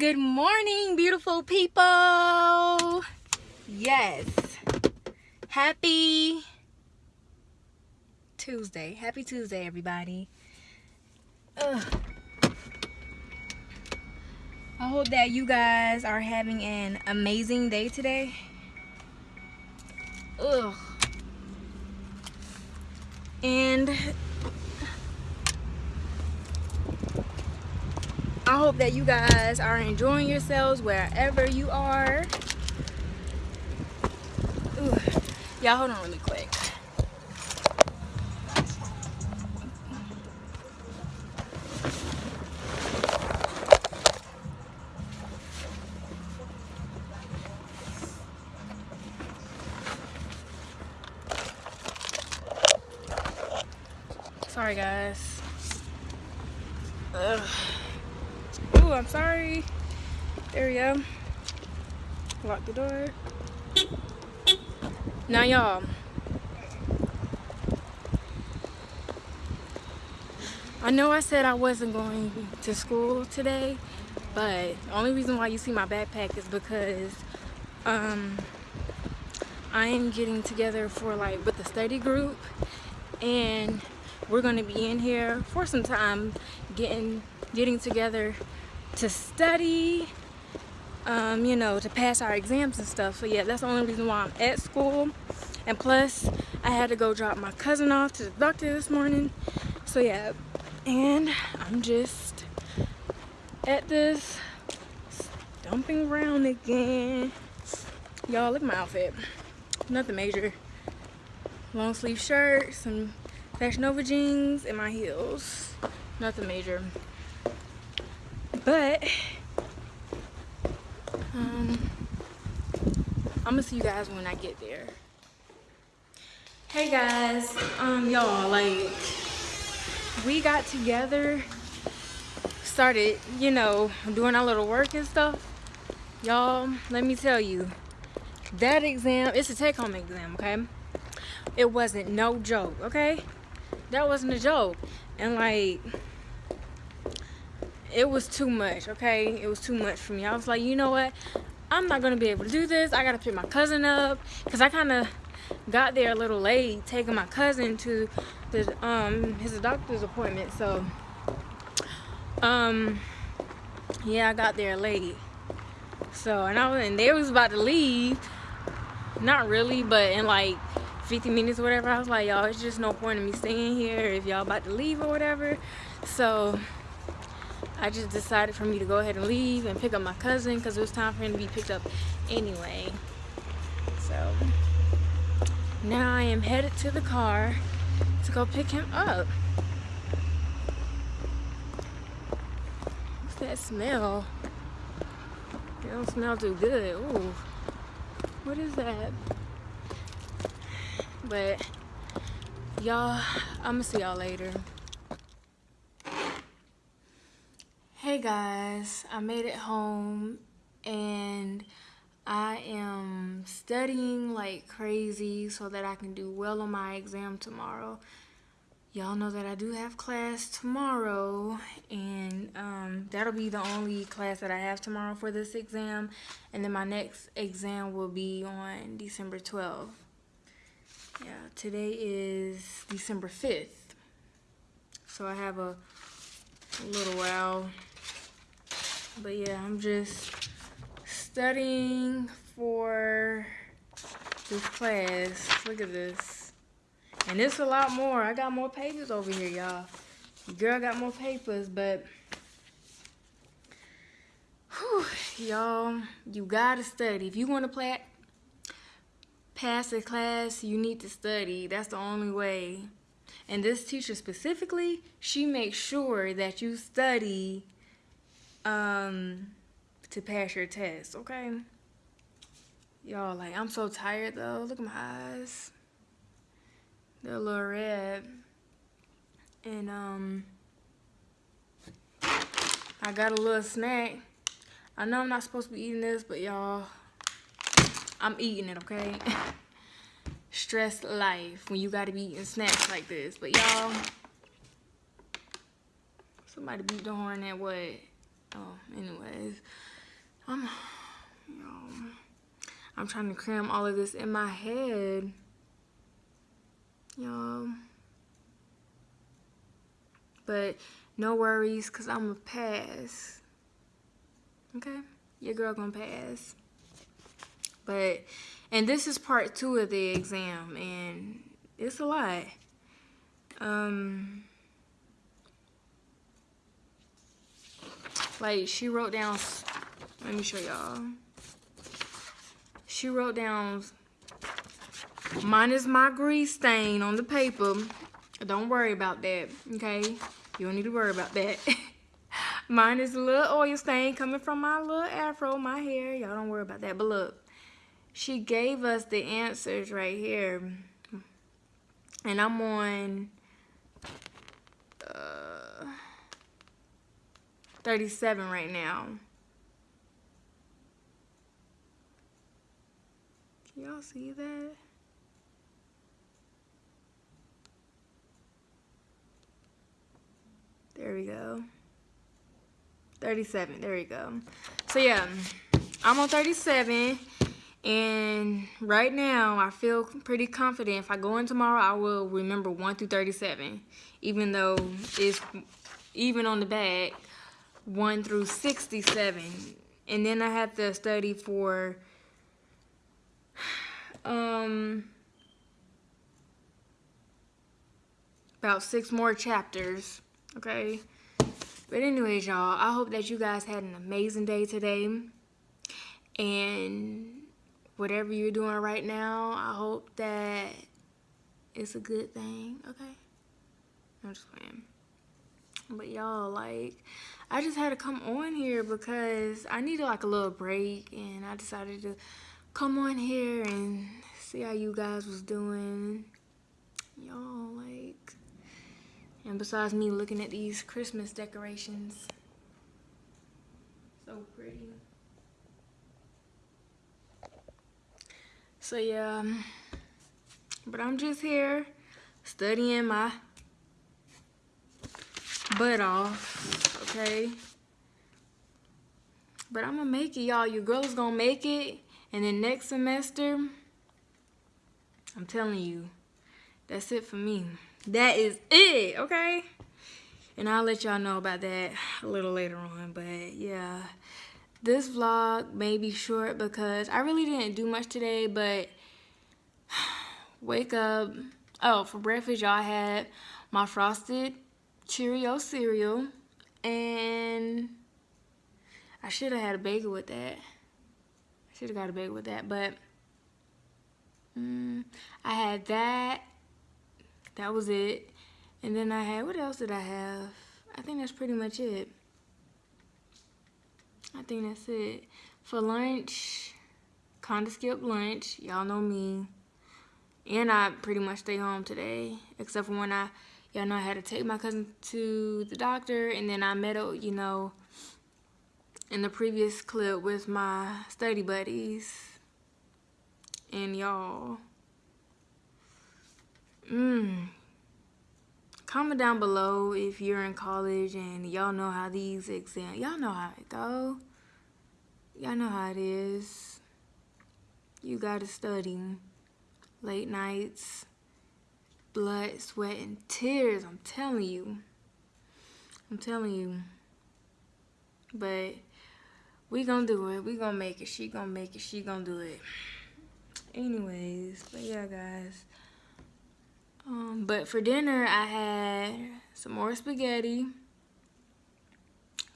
Good morning, beautiful people. Yes. Happy Tuesday. Happy Tuesday, everybody. Ugh. I hope that you guys are having an amazing day today. Ugh. And I hope that you guys are enjoying yourselves wherever you are. Y'all hold on really quick. Sorry guys. Ugh. I'm sorry. There we go. Lock the door. Now y'all. I know I said I wasn't going to school today, but the only reason why you see my backpack is because um, I am getting together for like with the study group and we're going to be in here for some time getting getting together to study, um, you know, to pass our exams and stuff. So yeah, that's the only reason why I'm at school. And plus, I had to go drop my cousin off to the doctor this morning. So yeah, and I'm just at this dumping around again. Y'all, look at my outfit. Nothing major. Long sleeve shirt, some Fashion Nova jeans, and my heels. Nothing major. But um, I'm gonna see you guys when I get there. Hey guys, um, y'all, like we got together, started, you know, doing our little work and stuff. Y'all, let me tell you, that exam, it's a take-home exam, okay? It wasn't no joke, okay? That wasn't a joke. And like, it was too much okay? It was too much for me. I was like you know what? I'm not gonna be able to do this. I gotta pick my cousin up. Because i kind of got there a little late taking my cousin to the um his doctor's appointment so um yeah i got there late. So and i was and they was about to leave. Not really but in like 50 minutes or whatever i was like y'all it's just no point in me staying here if y'all about to leave or whatever. So I just decided for me to go ahead and leave and pick up my cousin because it was time for him to be picked up anyway. So now I am headed to the car to go pick him up. What's that smell? It don't smell too good. Ooh. What is that? But y'all, I'm gonna see y'all later. Hey guys, I made it home and I am studying like crazy so that I can do well on my exam tomorrow. Y'all know that I do have class tomorrow and um, that'll be the only class that I have tomorrow for this exam and then my next exam will be on December 12th. Yeah, today is December 5th. So I have a, a little while but yeah, I'm just studying for this class. Look at this. And it's a lot more. I got more pages over here, y'all. Girl got more papers, but y'all, you gotta study. If you want to play, pass a class, you need to study. That's the only way. And this teacher specifically, she makes sure that you study um to pass your test, okay? Y'all, like, I'm so tired, though. Look at my eyes. They're a little red. And, um, I got a little snack. I know I'm not supposed to be eating this, but y'all, I'm eating it, okay? Stress life when you gotta be eating snacks like this. But y'all, somebody beat the horn at what? Oh, anyways, I'm, you know, I'm trying to cram all of this in my head, y'all. But no worries, cause I'm a pass. Okay, your girl gonna pass. But, and this is part two of the exam, and it's a lot. Um, like she wrote down, let me show y'all. She wrote down, mine is my grease stain on the paper. Don't worry about that, okay? You don't need to worry about that. Mine is a little oil stain coming from my little afro, my hair. Y'all don't worry about that. But look, she gave us the answers right here. And I'm on 37 right now. Can y'all see that? There we go. 37, there we go. So yeah, I'm on 37 and right now I feel pretty confident. If I go in tomorrow, I will remember 1 through 37, even though it's even on the back 1 through 67. And then I have to study for um about six more chapters okay? But anyways y'all i hope that you guys had an amazing day today. And whatever you're doing right now i hope that it's a good thing okay? I'm just playing but y'all like i just had to come on here because i needed like a little break and i decided to come on here and see how you guys was doing y'all like and besides me looking at these Christmas decorations, so pretty. So yeah, but I'm just here studying my butt off, okay? But I'm gonna make it, y'all. Your girl is gonna make it. And then next semester, I'm telling you, that's it for me that is it, okay? And I'll let y'all know about that a little later on. But yeah, this vlog may be short because I really didn't do much today, but wake up. Oh, for breakfast, y'all had my frosted Cheerio cereal. And I should have had a bagel with that. I should have got a bagel with that, but mm, I had that that was it. And then I had, what else did I have? I think that's pretty much it. I think that's it. For lunch, kind of skipped lunch. Y'all know me. And I pretty much stay home today. Except for when I, y'all know I had to take my cousin to the doctor. And then I met, you know, in the previous clip with my study buddies. And y'all Mm. Comment down below if you're in college and y'all know how these exams, y'all know how it go. Y'all know how it is. You gotta study. Late nights, blood, sweat, and tears. I'm telling you. I'm telling you. But we gonna do it. We gonna make it. She gonna make it. She gonna do it. Anyways, but yeah, guys. Um, but for dinner, I had some more spaghetti.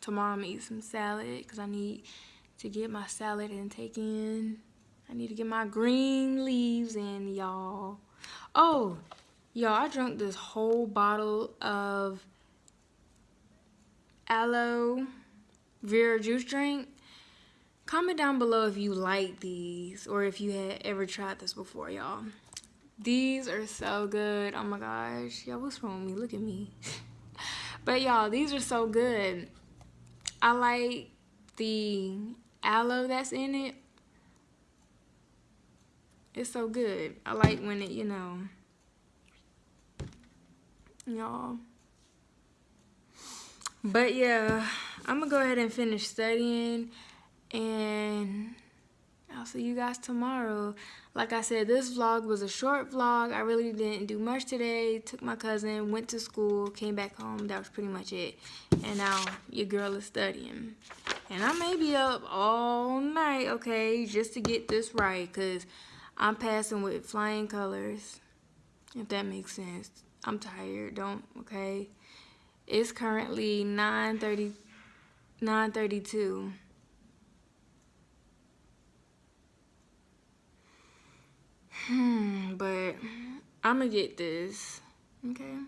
Tomorrow I'm gonna eat some salad because I need to get my salad intake in. I need to get my green leaves in, y'all. Oh, y'all, I drank this whole bottle of aloe vera juice drink. Comment down below if you like these or if you had ever tried this before, y'all. These are so good. Oh my gosh. Y'all, what's wrong with me? Look at me. but y'all, these are so good. I like the aloe that's in it. It's so good. I like when it, you know, y'all. But yeah, I'm gonna go ahead and finish studying and I'll see you guys tomorrow. Like I said, this vlog was a short vlog. I really didn't do much today. Took my cousin, went to school, came back home. That was pretty much it. And now your girl is studying. And I may be up all night, okay, just to get this right. Because I'm passing with flying colors. If that makes sense. I'm tired. Don't, okay. It's currently 9.30, 9.32. Hmm, but I'm gonna get this, okay?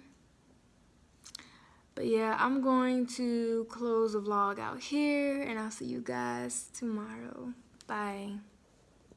But yeah, I'm going to close the vlog out here and I'll see you guys tomorrow. Bye.